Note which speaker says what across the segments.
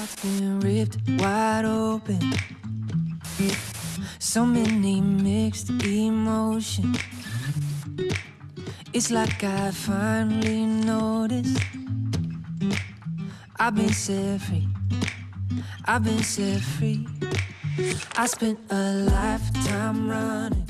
Speaker 1: heart's been ripped wide open. So many mixed emotions. It's like I finally noticed. I've been set free. I've been set free. I spent a lifetime running.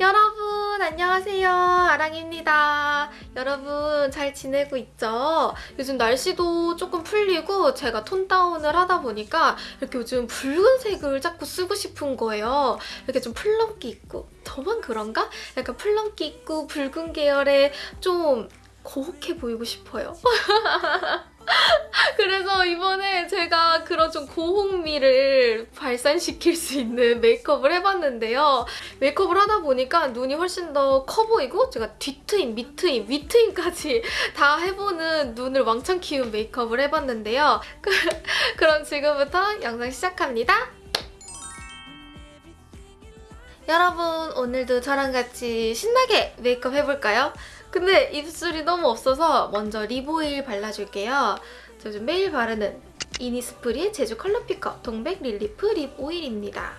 Speaker 2: 여러분 안녕하세요. 아랑입니다. 여러분 잘 지내고 있죠? 요즘 날씨도 조금 풀리고 제가 톤 다운을 하다 보니까 이렇게 요즘 붉은색을 자꾸 쓰고 싶은 거예요. 이렇게 좀 플럼기 있고. 저만 그런가? 약간 플럼기 있고 붉은 계열의 좀 고혹해 보이고 싶어요 그래서 이번에 제가 그런 좀 고홍미를 발산시킬 수 있는 메이크업을 해봤는데요. 메이크업을 하다 보니까 눈이 훨씬 더 커 보이고 제가 뒤트임, 밑트임, 윗트임까지 다 해보는 눈을 왕창 키운 메이크업을 해봤는데요. 그럼 지금부터 영상 시작합니다. 여러분 오늘도 저랑 같이 신나게 메이크업 해볼까요? 근데 입술이 너무 없어서 먼저 립오일 발라줄게요. 저 요즘 매일 바르는 이니스프리 제주 컬러 피커 동백 릴리프 립 오일입니다.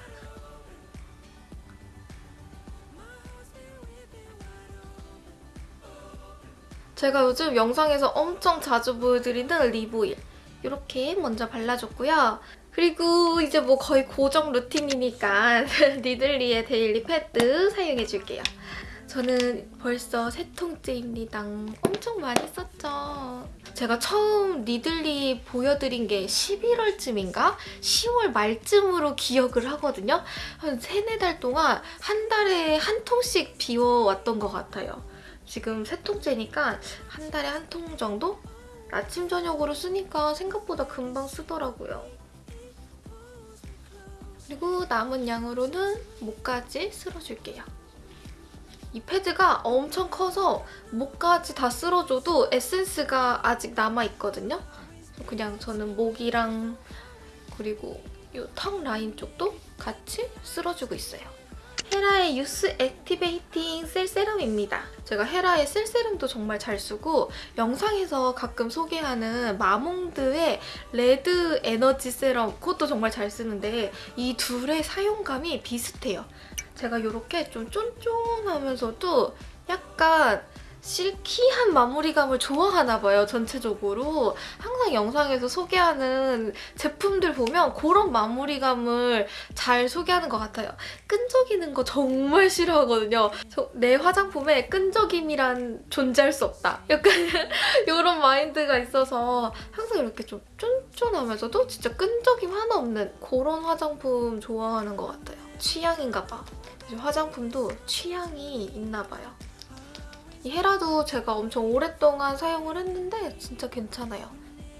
Speaker 2: 제가 요즘 영상에서 엄청 자주 보여드리는 립 오일 이렇게 먼저 발라줬고요. 그리고 이제 뭐 거의 고정 루틴이니까 니들리의 데일리 패드 사용해줄게요. 저는 벌써 세 통째입니다. 엄청 많이 썼죠. 제가 처음 니들리 보여드린 게 11월쯤인가? 10월 말쯤으로 기억을 하거든요. 한 세네 달 동안 한 달에 한 통씩 비워왔던 것 같아요. 지금 세 통째니까 한 달에 한 통 정도? 아침, 저녁으로 쓰니까 생각보다 금방 쓰더라고요. 그리고 남은 양으로는 목까지 쓸어줄게요. 이 패드가 엄청 커서 목까지 다 쓸어줘도 에센스가 아직 남아있거든요. 그냥 저는 목이랑 그리고 이 턱 라인 쪽도 같이 쓸어주고 있어요. 헤라의 유스 액티베이팅 셀 세럼입니다. 제가 헤라의 셀 세럼도 정말 잘 쓰고 영상에서 가끔 소개하는 마몽드의 레드 에너지 세럼 그것도 정말 잘 쓰는데 이 둘의 사용감이 비슷해요. 제가 이렇게 좀 쫀쫀하면서도 약간 실키한 마무리감을 좋아하나 봐요, 전체적으로. 항상 영상에서 소개하는 제품들 보면 그런 마무리감을 잘 소개하는 것 같아요. 끈적이는 거 정말 싫어하거든요. 내 화장품에 끈적임이란 존재할 수 없다. 약간 이런 마인드가 있어서 항상 이렇게 좀 쫀쫀하면서도 진짜 끈적임 하나 없는 그런 화장품 좋아하는 것 같아요. 취향인가 봐. 화장품도 취향이 있나 봐요. 이 헤라도 제가 엄청 오랫동안 사용을 했는데 진짜 괜찮아요.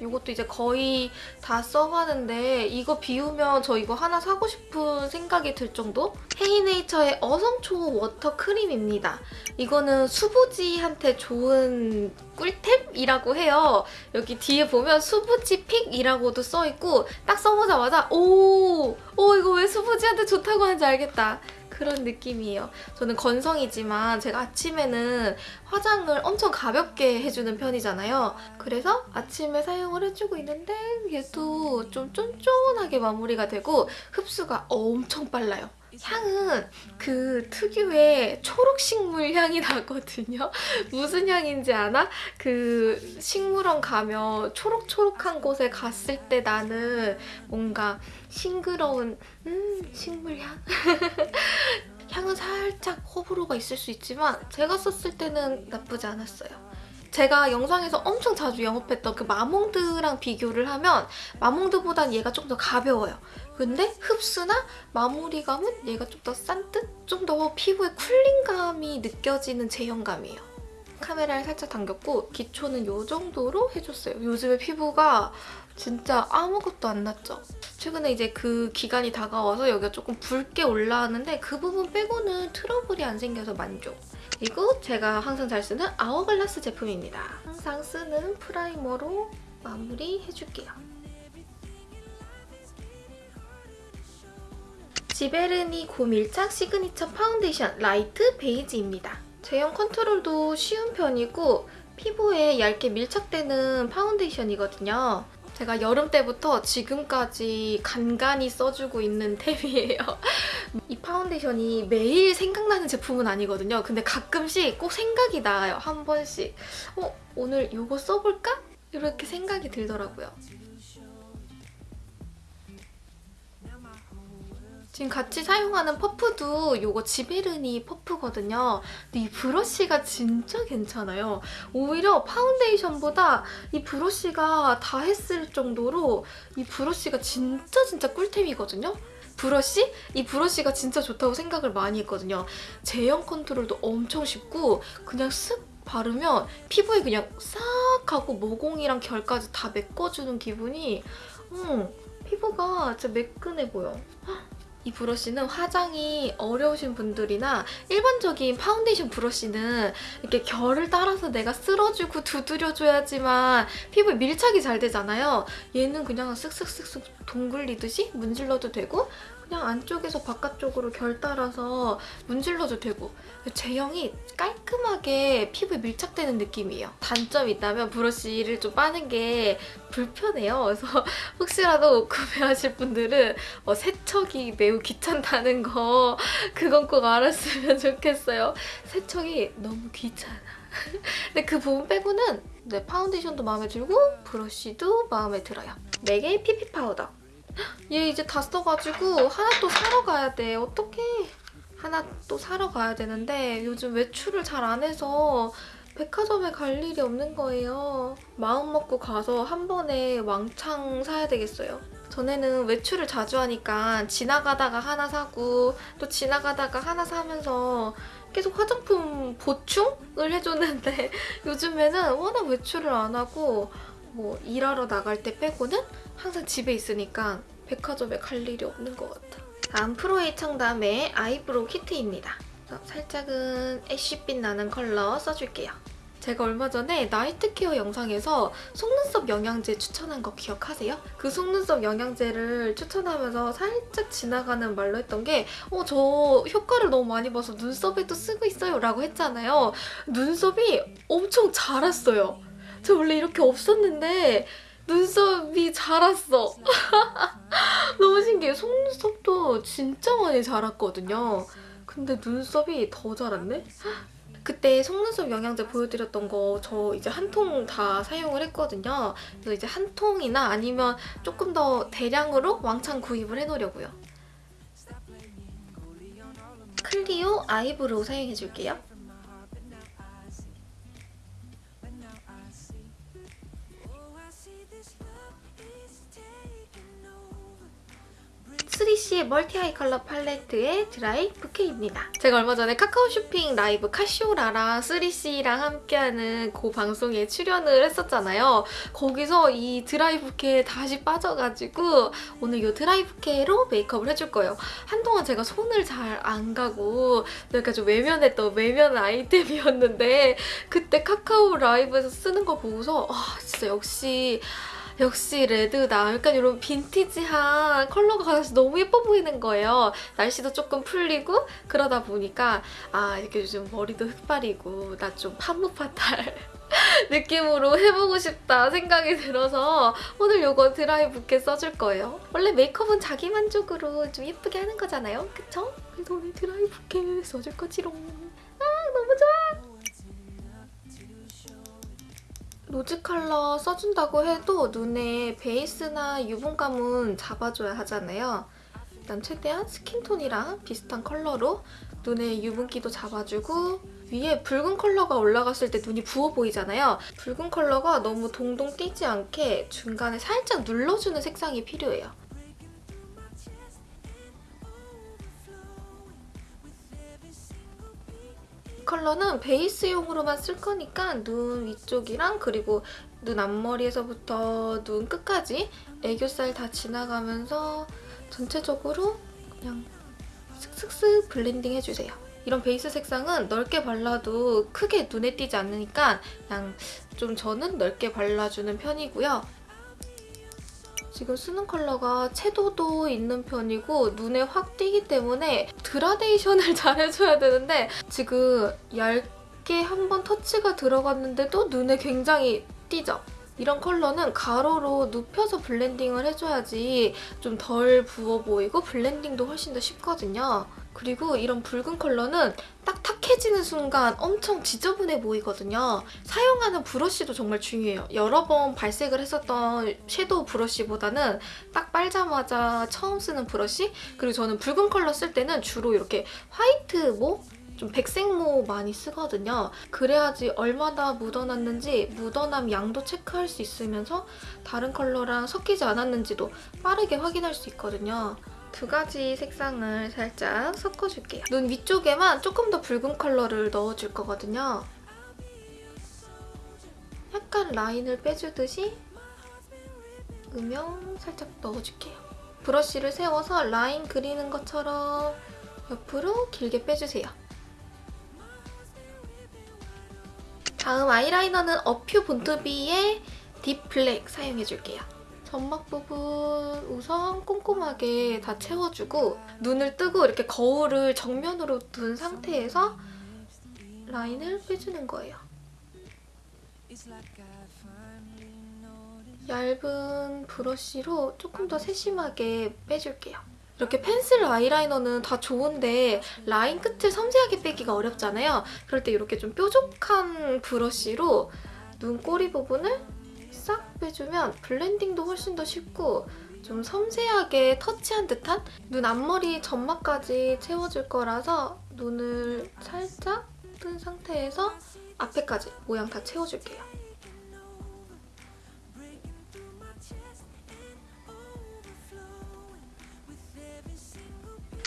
Speaker 2: 이것도 이제 거의 다 써가는데 이거 비우면 저 이거 하나 사고 싶은 생각이 들 정도? 헤이네이처의 어성초 워터 크림입니다. 이거는 수부지한테 좋은 꿀템이라고 해요. 여기 뒤에 보면 수부지 픽이라고도 써있고 딱 써보자마자 오! 오 이거 왜 수부지한테 좋다고 하는지 알겠다. 그런 느낌이에요. 저는 건성이지만 제가 아침에는 화장을 엄청 가볍게 해주는 편이잖아요. 그래서 아침에 사용을 해주고 있는데 얘도 좀 쫀쫀하게 마무리가 되고 흡수가 엄청 빨라요. 향은 그 특유의 초록식물 향이 나거든요. 무슨 향인지 아나? 그 식물원 가면 초록초록한 곳에 갔을 때 나는 뭔가 싱그러운 음 식물향? 향은 살짝 호불호가 있을 수 있지만 제가 썼을 때는 나쁘지 않았어요. 제가 영상에서 엄청 자주 영업했던 그 마몽드랑 비교를 하면 마몽드보단 얘가 좀 더 가벼워요. 근데 흡수나 마무리감은 얘가 좀 더 센 듯? 좀 더 피부에 쿨링감이 느껴지는 제형감이에요. 카메라를 살짝 당겼고 기초는 이 정도로 해줬어요. 요즘에 피부가 진짜 아무것도 안 났죠? 최근에 이제 그 기간이 다가와서 여기가 조금 붉게 올라왔는데 그 부분 빼고는 트러블이 안 생겨서 만족. 그리고 제가 항상 잘 쓰는 아워글라스 제품입니다. 항상 쓰는 프라이머로 마무리해줄게요. 지베르니 고밀착 시그니처 파운데이션 라이트 베이지입니다. 제형 컨트롤도 쉬운 편이고 피부에 얇게 밀착되는 파운데이션이거든요. 제가 여름 때부터 지금까지 간간히 써주고 있는 템이에요. 이 파운데이션이 매일 생각나는 제품은 아니거든요. 근데 가끔씩 꼭 생각이 나요. 한 번씩. 어? 오늘 이거 써볼까? 이렇게 생각이 들더라고요. 지금 같이 사용하는 퍼프도 이거 지베르니 퍼프거든요. 근데 이 브러쉬가 진짜 괜찮아요. 오히려 파운데이션보다 이 브러쉬가 다 했을 정도로 이 브러쉬가 진짜 진짜 꿀템이거든요. 브러쉬? 이 브러쉬가 진짜 좋다고 생각을 많이 했거든요. 제형 컨트롤도 엄청 쉽고 그냥 쓱 바르면 피부에 그냥 싹 하고 모공이랑 결까지 다 메꿔주는 기분이 음, 피부가 진짜 매끈해 보여. 이 브러쉬는 화장이 어려우신 분들이나 일반적인 파운데이션 브러쉬는 이렇게 결을 따라서 내가 쓸어주고 두드려줘야지만 피부에 밀착이 잘 되잖아요. 얘는 그냥 쓱쓱쓱쓱 둥글리듯이 문질러도 되고 그냥 안쪽에서 바깥쪽으로 결 따라서 문질러도 되고 제형이 깔끔하게 피부에 밀착되는 느낌이에요. 단점이 있다면 브러쉬를 좀 빠는 게 불편해요. 그래서 혹시라도 구매하실 분들은 어, 세척이 매우 귀찮다는 거 그건 꼭 알았으면 좋겠어요. 세척이 너무 귀찮아. 근데 그 부분 빼고는 네, 파운데이션도 마음에 들고 브러쉬도 마음에 들어요. 맥의 피피 파우더. 얘 이제 다 써가지고 하나 또 사러 가야 돼. 어떡해. 하나 또 사러 가야 되는데 요즘 외출을 잘 안 해서 백화점에 갈 일이 없는 거예요. 마음 먹고 가서 한 번에 왕창 사야 되겠어요. 전에는 외출을 자주 하니까 지나가다가 하나 사고 또 지나가다가 하나 사면서 계속 화장품 보충을 해줬는데 요즘에는 워낙 외출을 안 하고 뭐 일하러 나갈 때 빼고는 항상 집에 있으니까 백화점에 갈 일이 없는 것 같아. 다음 프로에이 청담의 아이브로우 키트입니다. 살짝은 ash빛 나는 컬러 써줄게요. 제가 얼마 전에 night care 영상에서 속눈썹 영양제 추천한 거 기억하세요? 그 속눈썹 영양제를 추천하면서 살짝 지나가는 말로 했던 게 어, 저 효과를 너무 많이 봐서 눈썹에도 쓰고 있어요 라고 했잖아요. 눈썹이 엄청 자랐어요. 저 원래 이렇게 없었는데 눈썹이 자랐어. 너무 신기해. 속눈썹도 진짜 많이 자랐거든요. 근데 눈썹이 더 자랐네? 그때 속눈썹 영양제 보여드렸던 거 저 이제 한 통 다 사용을 했거든요. 그래서 이제 한 통이나 아니면 조금 더 대량으로 왕창 구입을 해놓으려고요. 클리오 아이브로우 사용해줄게요. 3CE의 멀티 아이 컬러 팔레트의 드라이 부케입니다. 제가 얼마 전에 카카오 쇼핑 라이브 카시오라랑 3CE랑 함께하는 그 방송에 출연을 했었잖아요. 거기서 이 드라이 부케에 다시 빠져가지고 오늘 이 드라이 부케로 메이크업을 해줄 거예요. 한동안 제가 손을 잘 안 가고 약간 좀 외면했던 외면 아이템이었는데 그때 카카오 라이브에서 쓰는 거 보고서 아 진짜 역시 역시 레드다. 약간 이런 빈티지한 컬러가 같아서 너무 예뻐 보이는 거예요. 날씨도 조금 풀리고 그러다 보니까 아 이렇게 요즘 머리도 흑발이고 나 좀 판무파탈 느낌으로 해보고 싶다 생각이 들어서 오늘 요거 드라이 부케 써줄 거예요. 원래 메이크업은 자기 만족으로 좀 예쁘게 하는 거잖아요. 그쵸? 그래서 오늘 드라이 부케 써줄 거지롱. 아 너무 좋아! rose 컬러 써준다고 해도 눈에 베이스나 유분감은 잡아줘야 하잖아요. 일단 최대한 skin tone이랑 비슷한 컬러로 눈에 유분기도 잡아주고 위에 붉은 컬러가 올라갔을 때 눈이 부어 보이잖아요. 붉은 컬러가 너무 동동 띄지 않게 중간에 살짝 눌러주는 색상이 필요해요. 컬러는 베이스용으로만 쓸 거니까 눈 위쪽이랑 그리고 눈 앞머리에서부터 눈 끝까지 애교살 다 지나가면서 전체적으로 그냥 슥슥슥 블렌딩 해주세요. 이런 베이스 색상은 넓게 발라도 크게 눈에 띄지 않으니까 그냥 좀 저는 넓게 발라주는 편이고요. 지금 쓰는 컬러가 채도도 있는 편이고 눈에 확 띄기 때문에 그라데이션을 잘 해줘야 되는데 지금 얇게 한번 터치가 들어갔는데도 눈에 굉장히 띄죠? 이런 컬러는 가로로 눕혀서 블렌딩을 해줘야지 좀 덜 부어 보이고 블렌딩도 훨씬 더 쉽거든요. 그리고 이런 붉은 컬러는 딱 탁해지는 순간 엄청 지저분해 보이거든요. 사용하는 브러쉬도 정말 중요해요. 여러 번 발색을 했었던 섀도우 브러쉬보다는 딱 빨자마자 처음 쓰는 브러쉬 그리고 저는 붉은 컬러 쓸 때는 주로 이렇게 화이트 뭐? 좀 백색모 많이 쓰거든요. 그래야지 얼마나 묻어났는지 묻어남 양도 체크할 수 있으면서 다른 컬러랑 섞이지 않았는지도 빠르게 확인할 수 있거든요. 두 가지 색상을 살짝 섞어줄게요. 눈 위쪽에만 조금 더 붉은 컬러를 넣어줄 거거든요. 약간 라인을 빼주듯이 음영 살짝 넣어줄게요. 브러쉬를 세워서 라인 그리는 것처럼 옆으로 길게 빼주세요. 다음 아이라이너는 어퓨 본투비의 딥 블랙 사용해줄게요. 점막 부분 우선 꼼꼼하게 다 채워주고 눈을 뜨고 이렇게 거울을 정면으로 둔 상태에서 라인을 빼주는 거예요. 얇은 브러쉬로 조금 더 세심하게 빼줄게요. 이렇게 펜슬 아이라이너는 다 좋은데 라인 끝을 섬세하게 빼기가 어렵잖아요. 그럴 때 이렇게 좀 뾰족한 브러쉬로 눈꼬리 부분을 싹 빼주면 블렌딩도 훨씬 더 쉽고 좀 섬세하게 터치한 듯한 눈 앞머리 점막까지 채워줄 거라서 눈을 살짝 뜬 상태에서 앞에까지 모양 다 채워줄게요.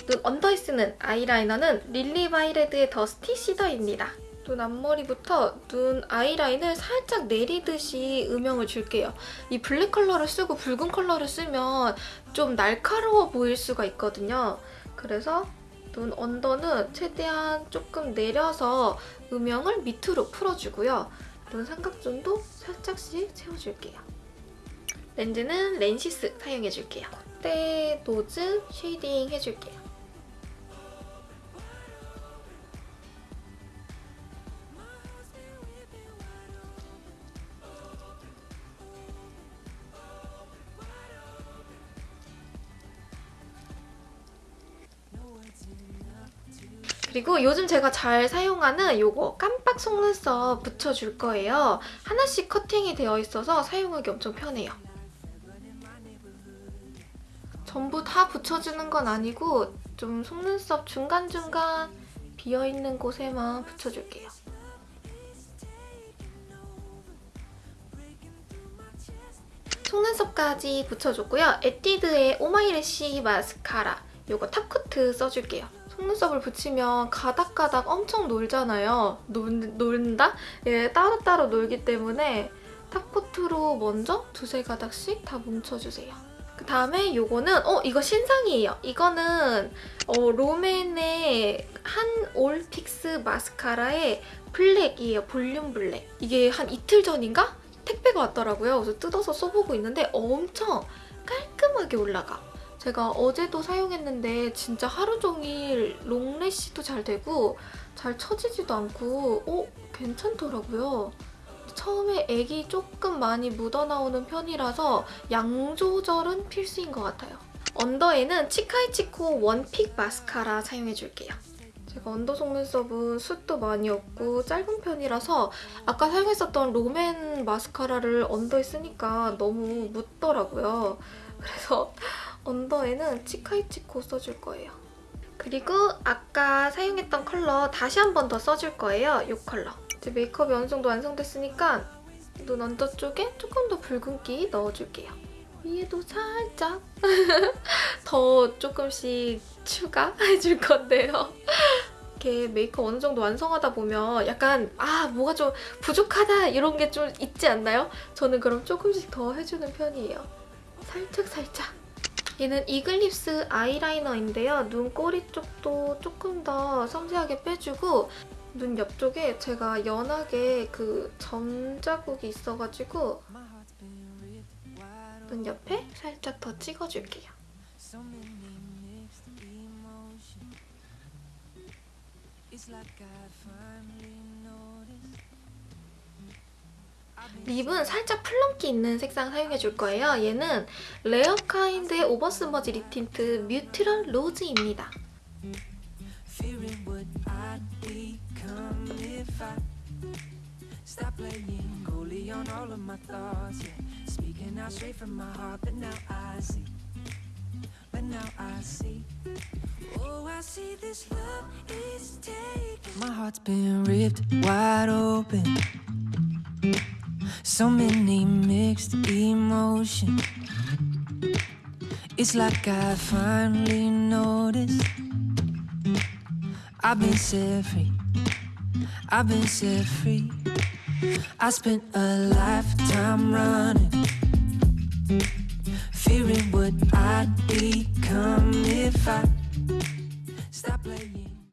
Speaker 2: 눈 under에 쓰는 아이라이너는 릴리 바이레드의 더스티 시더입니다. 눈 앞머리부터 눈 아이라인을 살짝 내리듯이 음영을 줄게요. 이 블랙 컬러를 쓰고 붉은 컬러를 쓰면 좀 날카로워 보일 수가 있거든요. 그래서 눈 under는 최대한 조금 내려서 음영을 밑으로 풀어주고요. 눈 삼각존도 살짝씩 채워줄게요. 렌즈는 렌시스 사용해줄게요. 콧대 nose shading 해줄게요. 그리고 요즘 제가 잘 사용하는 요거 깜빡 속눈썹 붙여줄 거예요. 하나씩 커팅이 되어 있어서 사용하기 엄청 편해요. 전부 다 붙여주는 건 아니고 좀 속눈썹 중간중간 비어있는 곳에만 붙여줄게요. 속눈썹까지 붙여줬고요. 에뛰드의 오마이래쉬 마스카라 요거 top coat 써줄게요. 속눈썹을 붙이면 가닥가닥 엄청 놀잖아요. 놀, 놀다? 예, 따로따로 놀기 때문에 top coat로 먼저 두세 가닥씩 다 뭉쳐주세요. 그 다음에 요거는 어 이거 신상이에요. 이거는 어, 롬앤의 한올 fix 마스카라의 블랙이에요. 볼륨 블랙. 이게 한 이틀 전인가? 택배가 왔더라고요. 그래서 뜯어서 써보고 있는데 엄청 깔끔하게 올라가. 제가 어제도 사용했는데 진짜 하루 종일 long lash도 잘 되고 잘 처지지도 않고 어? 괜찮더라고요. 처음에 액이 조금 많이 묻어나오는 편이라서 양 조절은 필수인 것 같아요. under에는 치카이치코 one pick 마스카라 사용해줄게요. 제가 under 속눈썹은 숱도 많이 없고 짧은 편이라서 아까 사용했었던 롬앤 마스카라를 under에 쓰니까 너무 묻더라고요. 그래서 under에는 치카이치코 써줄 거예요. 그리고 아까 사용했던 컬러 다시 한 번 더 써줄 거예요. 이 컬러. 이제 메이크업이 어느 정도 완성됐으니까 눈 under 쪽에 조금 더 붉은기 넣어줄게요. 위에도 살짝 더 조금씩 추가해줄 건데요. 이렇게 메이크업 어느 정도 완성하다 보면 약간 아 뭐가 좀 부족하다 이런 게 좀 있지 않나요? 저는 그럼 조금씩 더 해주는 편이에요. 살짝 살짝. 얘는 이글립스 아이라이너인데요. 눈꼬리 쪽도 조금 더 섬세하게 빼주고 눈 옆쪽에 제가 연하게 그 점 자국이 있어가지고 눈 옆에 살짝 더 찍어줄게요. lip은 살짝 plum기 있는 색상 사용해 줄 거예요. 얘는 레어카인드의 Over Smudge Lip Tint Neutral Rose입니다.
Speaker 1: So many mixed emotions. It's like I finally noticed. I've been set free. I've been set free. I spent a lifetime running, fearing what I'd become if I.